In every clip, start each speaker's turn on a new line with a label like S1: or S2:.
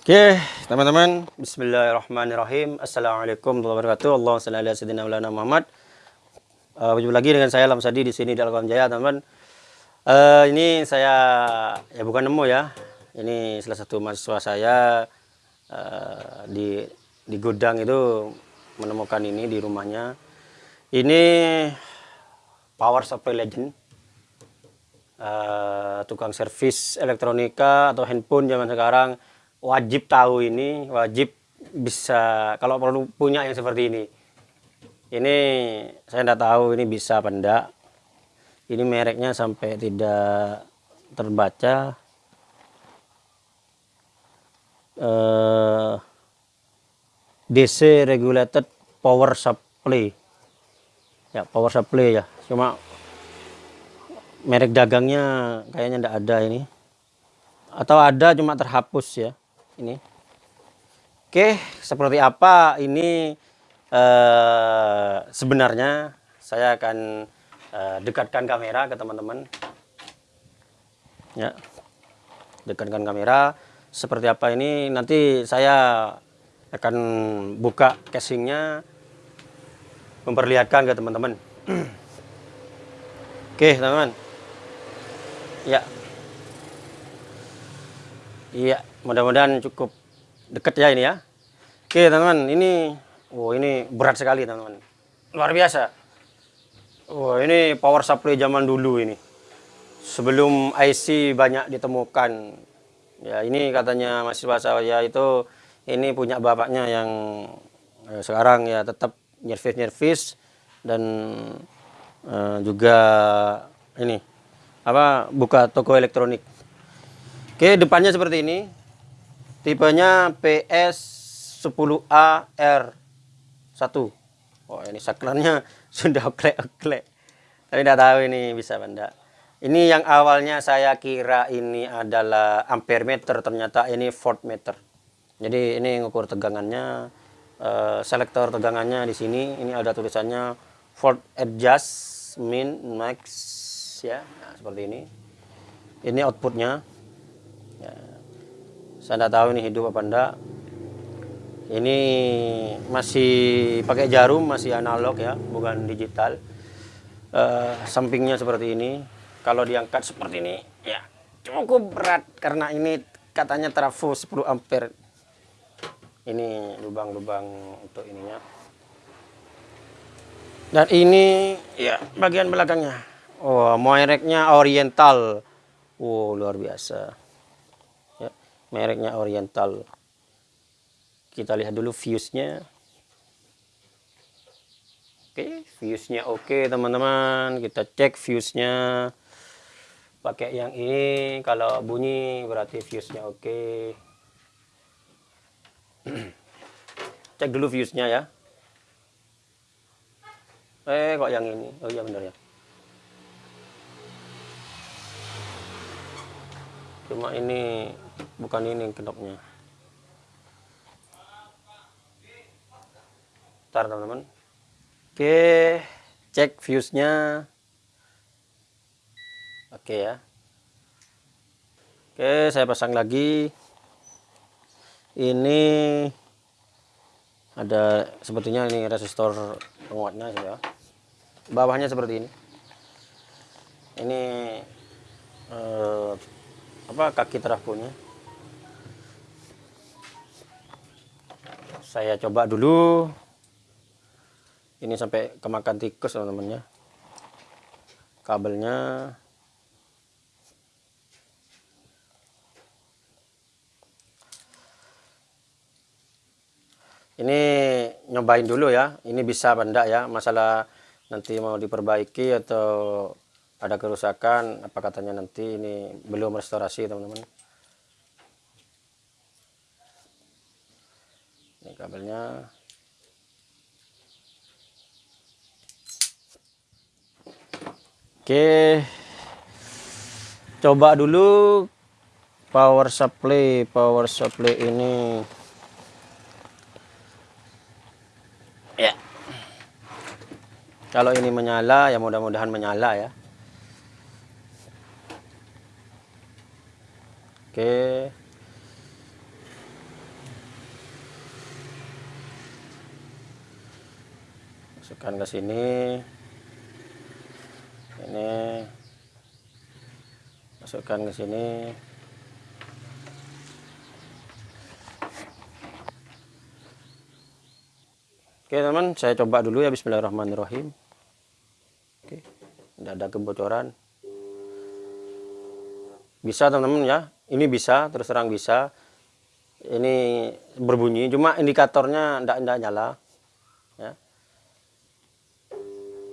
S1: Oke, teman-teman. Bismillahirrahmanirrahim. Assalamualaikum warahmatullahi wabarakatuh. Allahumma shalli ala sayyidina Maulana Muhammad. Uh, berjumpa lagi dengan saya Lamsadi di sini di Alqam Jaya, teman-teman. Uh, ini saya ya bukan nemu ya. Ini salah satu mahasiswa saya uh, di di gudang itu menemukan ini di rumahnya. Ini power supply legend. Uh, tukang servis elektronika atau handphone zaman sekarang wajib tahu ini, wajib bisa kalau perlu punya yang seperti ini. Ini saya tidak tahu ini bisa apa enggak. Ini mereknya sampai tidak terbaca. Eh, DC regulated power supply. Ya, power supply ya. Cuma merek dagangnya kayaknya tidak ada ini. Atau ada cuma terhapus ya ini. Oke, seperti apa ini eh, sebenarnya saya akan eh, dekatkan kamera ke teman-teman. Ya. Dekatkan kamera seperti apa ini nanti saya akan buka casingnya memperlihatkan ke teman-teman. Oke, teman-teman. Ya. Iya mudah-mudahan cukup deket ya ini ya. Oke teman-teman ini oh ini berat sekali teman-teman. Luar biasa. Oh ini power supply zaman dulu ini. Sebelum IC banyak ditemukan. Ya ini katanya mahasiswa saya itu ini punya bapaknya yang eh, sekarang ya tetap nyervis-nyervis dan eh, juga ini apa buka toko elektronik. Oke, depannya seperti ini tipenya PS10AR1 oh ini saklarnya sudah oklek-oklek. Tapi tidak tahu ini bisa benda ini yang awalnya saya kira ini adalah ampere meter ternyata ini volt meter. Jadi ini ngukur tegangannya uh, selektor tegangannya di sini. Ini ada tulisannya volt adjust min max ya. Nah, seperti ini. Ini outputnya. Ya saya tidak tahu ini hidup apa enggak ini masih pakai jarum masih analog ya bukan digital. Uh, sampingnya seperti ini. Kalau diangkat seperti ini ya cukup berat karena ini katanya trafo 10 ampere. Ini lubang-lubang untuk ininya. Dan ini ya bagian belakangnya. Oh moireknya oriental. Wow luar biasa mereknya Oriental. Kita lihat dulu fuse-nya oke fuse-nya oke teman-teman. Kita cek fuse-nya pakai yang ini kalau bunyi berarti fuse-nya oke. Cek dulu fuse-nya ya. Eh kok yang ini? Oh iya benar ya cuma ini bukan ini knopnya ntar teman-teman. Oke cek fuse-nya oke ya. Oke saya pasang lagi. Ini ada sepertinya ini resistor penguatnya ya. Bawahnya seperti ini. Ini eh, apa kaki trafonya saya coba dulu. Ini sampai kemakan tikus teman-teman ya kabelnya. Ini nyobain dulu ya. Ini bisa benda ya? Masalah nanti mau diperbaiki atau ada kerusakan apa katanya nanti ini belum restorasi teman-teman. Ini kabelnya. Oke. Coba dulu power supply power supply ini. Ya. Kalau ini menyala ya mudah-mudahan menyala ya Oke. Masukkan ke sini. Ini masukkan ke sini. Oke teman, saya coba dulu ya Bismillahirrahmanirrahim. Oke, tidak ada kebocoran. Bisa teman-teman ya, ini bisa, terus terang bisa. Ini berbunyi, cuma indikatornya tidak tidak nyala. Ya.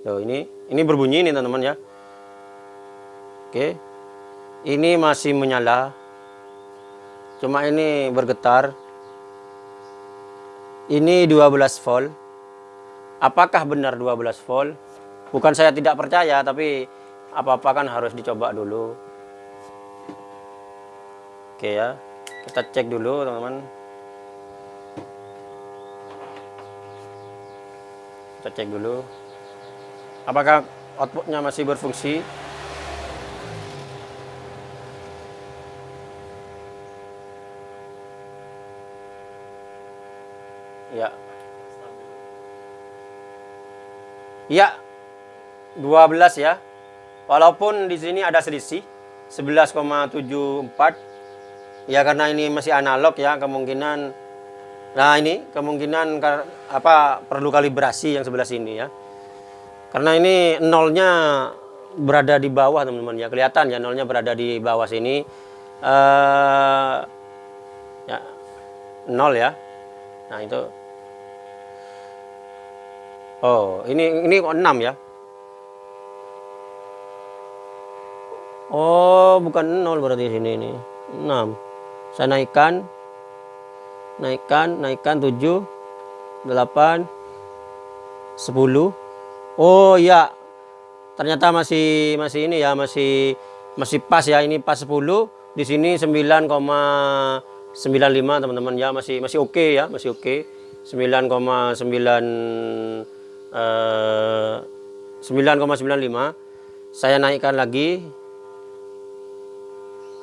S1: Loh, ini ini berbunyi ini teman-teman ya. Oke, ini masih menyala. Cuma ini bergetar. Ini 12 volt apakah benar 12 volt? Bukan saya tidak percaya, tapi apa-apa kan harus dicoba dulu. Oke ya, kita cek dulu teman-teman. Kita cek dulu. Apakah outputnya masih berfungsi? Ya, Ya, 12 ya. Walaupun di sini ada selisih 11,74 ya karena ini masih analog ya kemungkinan nah ini kemungkinan apa perlu kalibrasi yang sebelah sini ya karena ini nolnya berada di bawah teman-teman ya kelihatan ya nolnya berada di bawah sini uh, ya nol ya nah itu Oh, ini ini kok 6 ya? Oh, bukan 0 berarti sini ini. 6. Saya naikkan. Naikkan, naikkan 7 8 10. Oh, iya. Ternyata masih masih ini ya, masih masih pas ya. Ini pas 10, di sini 9,95 teman-teman ya, masih masih oke okay ya, masih oke. Okay. 9,9 9,95 eh, saya naikkan lagi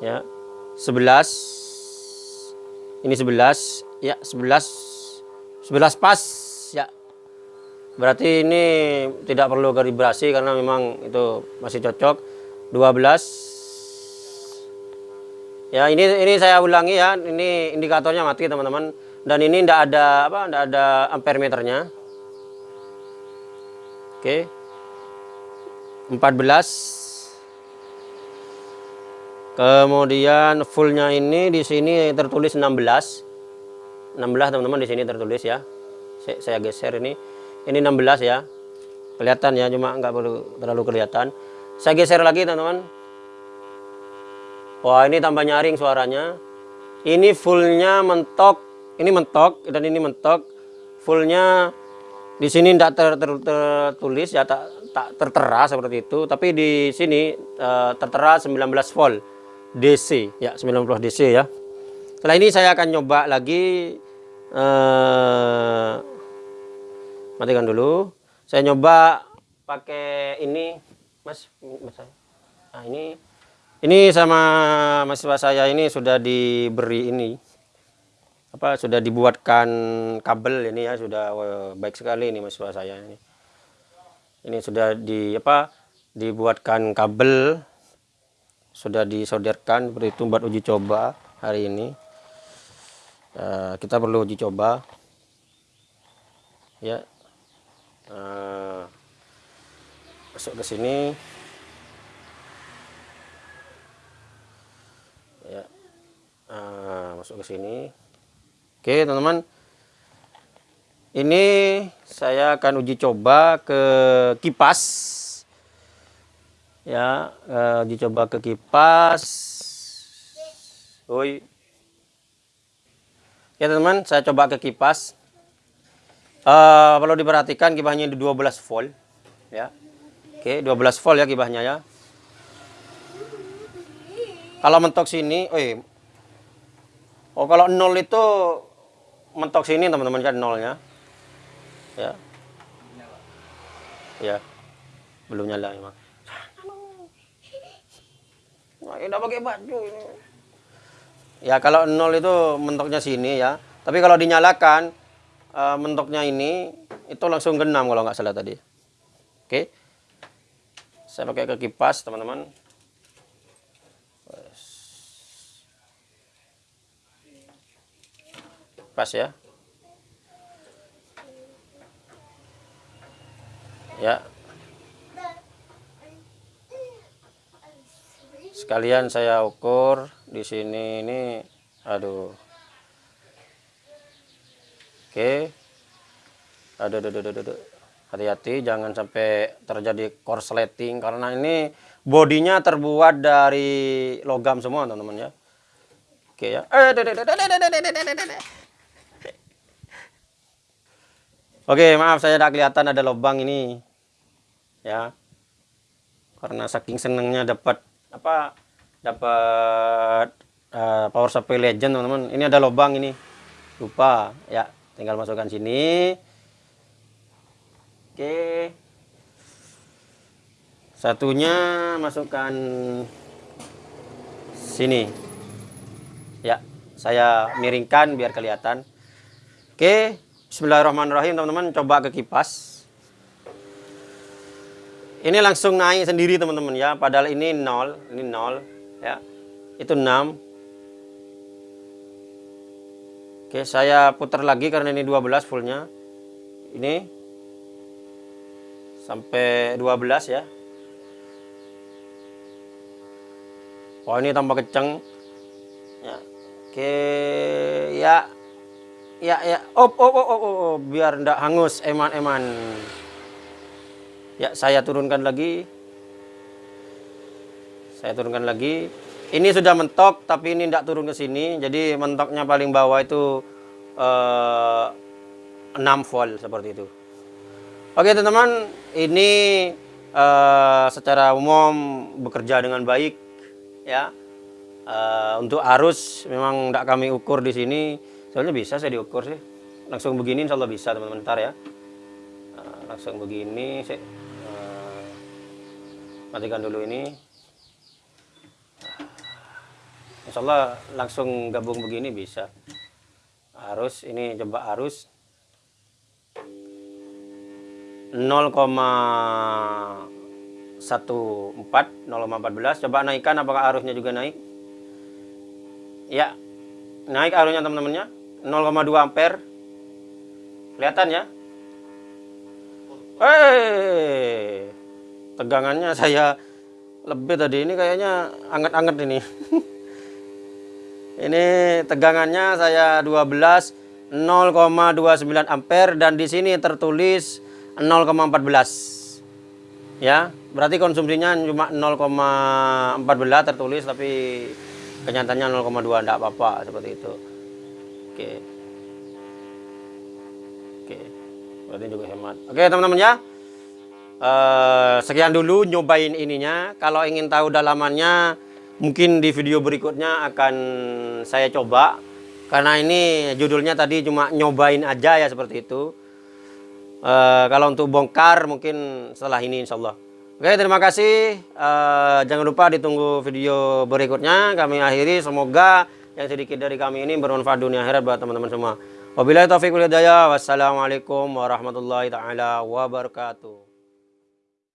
S1: ya 11 ini 11 ya 11 11 pas ya. Berarti ini tidak perlu kalibrasi karena memang itu masih cocok. 12 ya ini ini saya ulangi ya ini indikatornya mati teman-teman. Dan ini tidak ada apa tidak ada ampere meternya. Oke. 14. Kemudian fullnya ini di sini tertulis 16. 16 teman-teman di sini tertulis ya. Saya, geser ini. Ini 16 ya. Kelihatan ya, cuma nggak perlu terlalu kelihatan. Saya geser lagi teman-teman. Wah, ini tambah nyaring suaranya. Ini fullnya mentok. Ini mentok dan ini mentok. Fullnya di sini tidak ter, ter, tertulis ya tak, tak tertera seperti itu, tapi di sini uh, tertera 19 volt DC ya 19 DC ya. Setelah ini saya akan coba lagi uh, matikan dulu. Saya nyoba pakai ini Mas, mas nah, ini ini sama mahasiswa saya ini sudah diberi ini apa sudah dibuatkan kabel ini ya sudah baik sekali ini mahasiswa saya ini ini sudah di apa dibuatkan kabel sudah disolderkan seperti itu buat uji coba hari ini. Uh, kita perlu uji coba. Ya. Uh, masuk ke sini. Ya. Uh, masuk ke sini. Oke teman-teman. Ini saya akan uji coba ke kipas Ya uh, uji coba ke kipas. Oi. Ya teman-teman saya coba ke kipas. Uh, Kalau diperhatikan kipasnya di 12 volt ya. Oke 12 volt ya kipasnya ya. Kalau mentok sini Oh kalau nol itu mentok sini teman-teman kan nolnya. Ya. Ya. Belum nyala emang nah, udah pakai baju ini ya kalau nol itu mentoknya sini ya tapi kalau dinyalakan uh, mentoknya ini itu langsung genam kalau nggak salah tadi. Oke. Saya pakai ke kipas, teman-teman. Pas ya. Ya. Sekalian saya ukur di sini ini aduh. Oke. Aduh, aduh, aduh, aduh. Hati-hati jangan sampai terjadi korsleting karena ini bodinya terbuat dari logam semua, teman-teman ya. Oke ya. Oke, maaf saya tidak kelihatan ada lubang ini. Ya. Karena saking senengnya dapat apa? Dapat uh, power supply legend, teman-teman. Ini ada lubang ini. Lupa, ya. Tinggal masukkan sini. Oke. Satunya masukkan sini. Ya, saya miringkan biar kelihatan. Oke, Bismillahirrahmanirrahim teman-teman coba ke kipas. Ini langsung naik sendiri teman-teman ya, padahal ini 0, ini 0 ya. Itu 6. Oke, saya putar lagi karena ini 12 fullnya. Ini sampai 12 ya oh ini tambah kenceng ya oke ya ya ya op op op op, op. biar ndak hangus eman-eman ya saya turunkan lagi. Saya turunkan lagi. Ini sudah mentok tapi ini ndak turun ke sini. Jadi mentoknya paling bawah itu eh, 6 volt seperti itu. Oke teman-teman, ini uh, secara umum bekerja dengan baik ya. Uh, untuk arus memang tidak kami ukur di sini, soalnya bisa saya diukur sih. Langsung begini insya Allah bisa teman-teman. Ntar ya. Uh, langsung begini, uh, matikan dulu ini. Insya Allah langsung gabung begini bisa. Arus ini coba arus. 0,14 0,14 coba naikkan apakah arusnya juga naik? Ya naik arusnya teman-temannya. 0,2 ampere. Kelihatan ya? Eh tegangannya saya lebih tadi ini kayaknya anget-anget ini. Ini tegangannya saya 12 0,29 ampere dan di sini tertulis 0,14 ya berarti konsumsinya cuma 0,14 tertulis tapi kenyataannya 0,2 enggak apa-apa seperti itu. Oke. Oke. Berarti juga hemat. Oke teman-teman ya uh, sekian dulu nyobain ininya kalau ingin tahu dalamannya mungkin di video berikutnya akan saya coba karena ini judulnya tadi cuma nyobain aja ya seperti itu Uh, kalau untuk bongkar mungkin setelah ini insya Allah. Oke terima kasih. Uh, jangan lupa ditunggu video berikutnya. Kami akhiri. Semoga yang sedikit dari kami ini bermanfaat dunia akhirat buat teman-teman semua. Wabillahi taufiq wal. Wassalamualaikum warahmatullahi taala wabarakatuh.